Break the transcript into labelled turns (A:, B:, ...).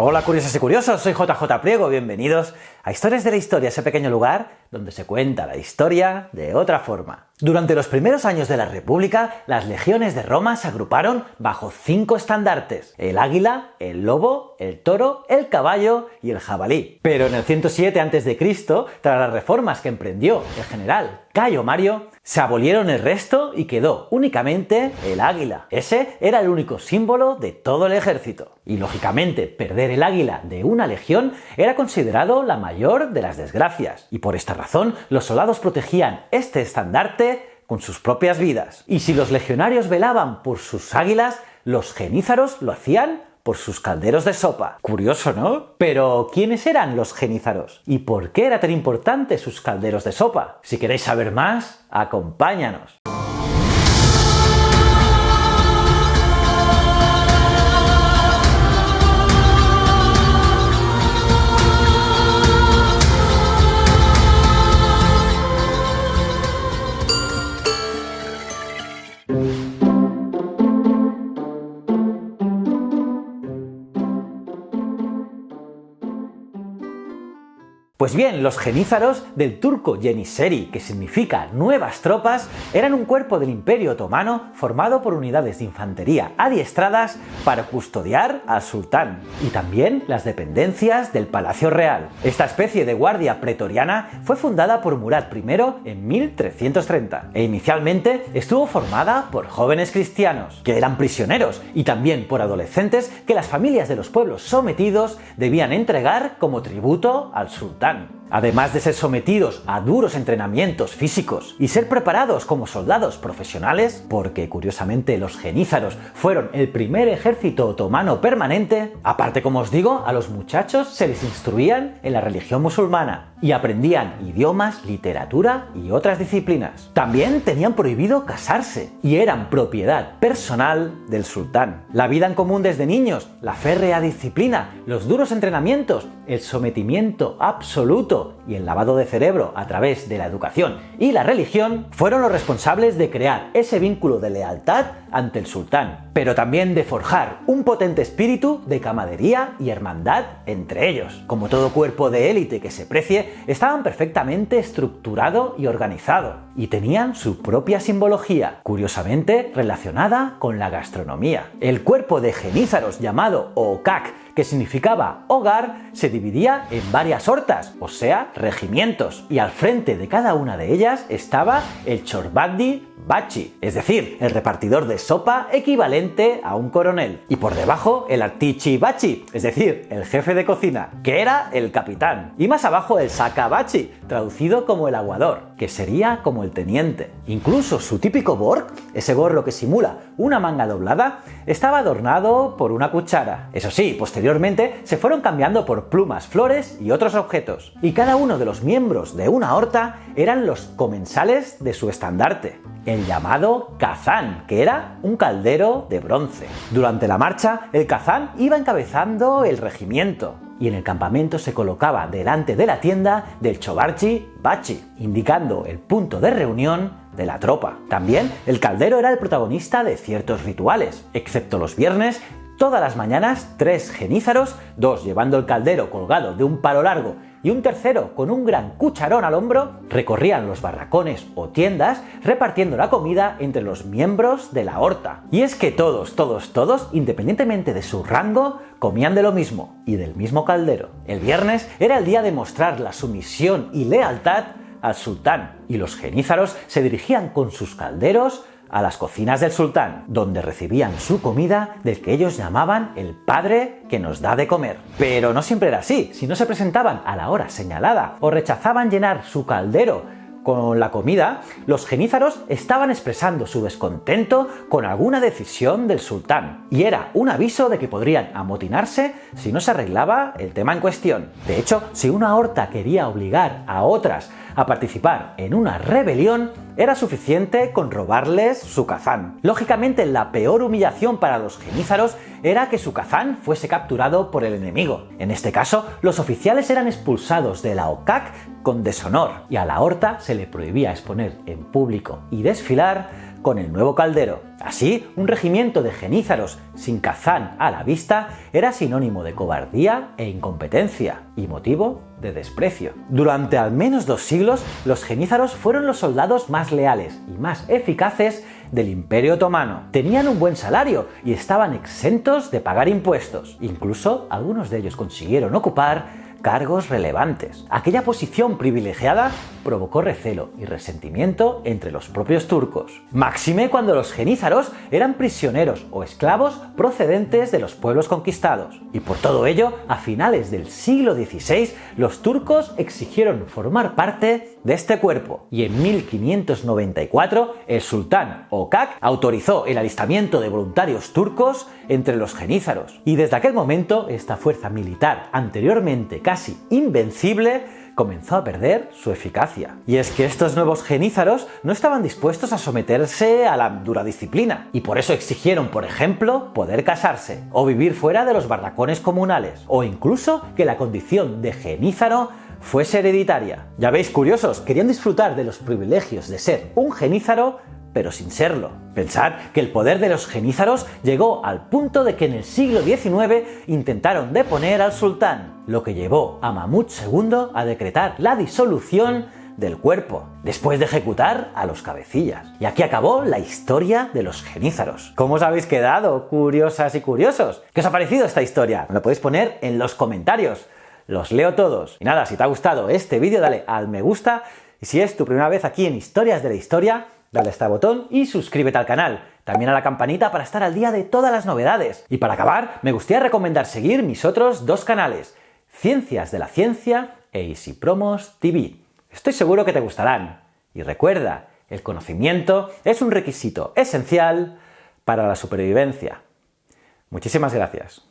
A: Hola curiosas y curiosos, soy JJ Priego, bienvenidos a Historias de la Historia, ese pequeño lugar donde se cuenta la historia de otra forma. Durante los primeros años de la República, las legiones de Roma se agruparon bajo cinco estandartes, el águila, el lobo, el toro, el caballo y el jabalí. Pero en el 107 a.C., tras las reformas que emprendió el general Cayo Mario, se abolieron el resto y quedó únicamente el águila. Ese era el único símbolo de todo el ejército. Y lógicamente, perder el águila de una legión era considerado la mayor de las desgracias. Y por esta razón, los soldados protegían este estandarte con sus propias vidas. Y si los legionarios velaban por sus águilas, los genízaros lo hacían por sus calderos de sopa. Curioso, ¿no? Pero, ¿quiénes eran los genízaros? ¿Y por qué era tan importante sus calderos de sopa? Si queréis saber más, acompáñanos. Pues bien, los genízaros del turco Yeniseri, que significa nuevas tropas, eran un cuerpo del Imperio Otomano formado por unidades de infantería adiestradas para custodiar al sultán y también las dependencias del Palacio Real. Esta especie de guardia pretoriana fue fundada por Murad I en 1330 e inicialmente estuvo formada por jóvenes cristianos, que eran prisioneros, y también por adolescentes que las familias de los pueblos sometidos debían entregar como tributo al sultán. Además de ser sometidos a duros entrenamientos físicos y ser preparados como soldados profesionales, porque curiosamente los genízaros fueron el primer ejército otomano permanente, aparte como os digo, a los muchachos se les instruían en la religión musulmana y aprendían idiomas, literatura y otras disciplinas. También tenían prohibido casarse y eran propiedad personal del sultán. La vida en común desde niños, la férrea disciplina, los duros entrenamientos, el sometimiento absoluto y el lavado de cerebro a través de la educación y la religión fueron los responsables de crear ese vínculo de lealtad ante el sultán, pero también de forjar un potente espíritu de camadería y hermandad entre ellos. Como todo cuerpo de élite que se precie, estaban perfectamente estructurado y organizado, y tenían su propia simbología, curiosamente relacionada con la gastronomía. El cuerpo de genízaros llamado Okak que significaba hogar, se dividía en varias hortas, o sea, regimientos, y al frente de cada una de ellas estaba el Chorbandi Bachi, es decir, el repartidor de sopa equivalente a un coronel, y por debajo el Artichi Bachi, es decir, el jefe de cocina, que era el capitán, y más abajo el Sakabachi, traducido como el aguador, que sería como el teniente. Incluso su típico borg, ese gorro que simula una manga doblada, estaba adornado por una cuchara. Eso sí, posteriormente se fueron cambiando por plumas, flores y otros objetos, y cada uno de los miembros de una horta eran los comensales de su estandarte, el llamado kazán, que era un caldero de bronce. Durante la marcha, el kazán iba encabezando el regimiento, y en el campamento se colocaba delante de la tienda del Chobarchi Bachi, indicando el punto de reunión de la tropa. También el caldero era el protagonista de ciertos rituales, excepto los viernes Todas las mañanas, tres genízaros, dos llevando el caldero colgado de un palo largo y un tercero con un gran cucharón al hombro, recorrían los barracones o tiendas repartiendo la comida entre los miembros de la horta. Y es que todos, todos, todos, independientemente de su rango, comían de lo mismo y del mismo caldero. El viernes era el día de mostrar la sumisión y lealtad al sultán, y los genízaros se dirigían con sus calderos a las cocinas del sultán, donde recibían su comida del que ellos llamaban el padre que nos da de comer. Pero no siempre era así, si no se presentaban a la hora señalada o rechazaban llenar su caldero con la comida, los genízaros estaban expresando su descontento con alguna decisión del sultán, y era un aviso de que podrían amotinarse si no se arreglaba el tema en cuestión. De hecho, si una horta quería obligar a otras a participar en una rebelión, era suficiente con robarles su kazán. Lógicamente, la peor humillación para los genízaros era que su kazán fuese capturado por el enemigo. En este caso, los oficiales eran expulsados de la OCAC con deshonor, y a la horta se le prohibía exponer en público y desfilar con el nuevo caldero. Así, un regimiento de genízaros sin Kazán a la vista era sinónimo de cobardía e incompetencia, y motivo de desprecio. Durante al menos dos siglos, los genízaros fueron los soldados más leales y más eficaces del Imperio Otomano. Tenían un buen salario y estaban exentos de pagar impuestos. Incluso algunos de ellos consiguieron ocupar cargos relevantes. Aquella posición privilegiada provocó recelo y resentimiento entre los propios turcos. Máxime cuando los genízaros eran prisioneros o esclavos procedentes de los pueblos conquistados. Y por todo ello, a finales del siglo XVI, los turcos exigieron formar parte de este cuerpo. Y en 1594, el sultán Okak autorizó el alistamiento de voluntarios turcos entre los genízaros. Y desde aquel momento, esta fuerza militar anteriormente casi invencible comenzó a perder su eficacia. Y es que estos nuevos genízaros no estaban dispuestos a someterse a la dura disciplina, y por eso exigieron, por ejemplo, poder casarse, o vivir fuera de los barracones comunales, o incluso que la condición de genízaro fuese hereditaria. Ya veis, curiosos, querían disfrutar de los privilegios de ser un genízaro pero sin serlo. Pensad que el poder de los genízaros llegó al punto de que en el siglo XIX intentaron deponer al sultán, lo que llevó a Mahmud II a decretar la disolución del cuerpo, después de ejecutar a los cabecillas. Y aquí acabó la historia de los genízaros. ¿Cómo os habéis quedado, curiosas y curiosos? ¿Qué os ha parecido esta historia? Me lo podéis poner en los comentarios. Los leo todos. Y nada, si te ha gustado este vídeo, dale al me gusta. Y si es tu primera vez aquí en Historias de la Historia, dale a este botón y suscríbete al canal. También a la campanita para estar al día de todas las novedades. Y para acabar, me gustaría recomendar seguir mis otros dos canales, Ciencias de la Ciencia e Easy Promos TV. Estoy seguro que te gustarán. Y recuerda, el conocimiento es un requisito esencial para la supervivencia. Muchísimas gracias.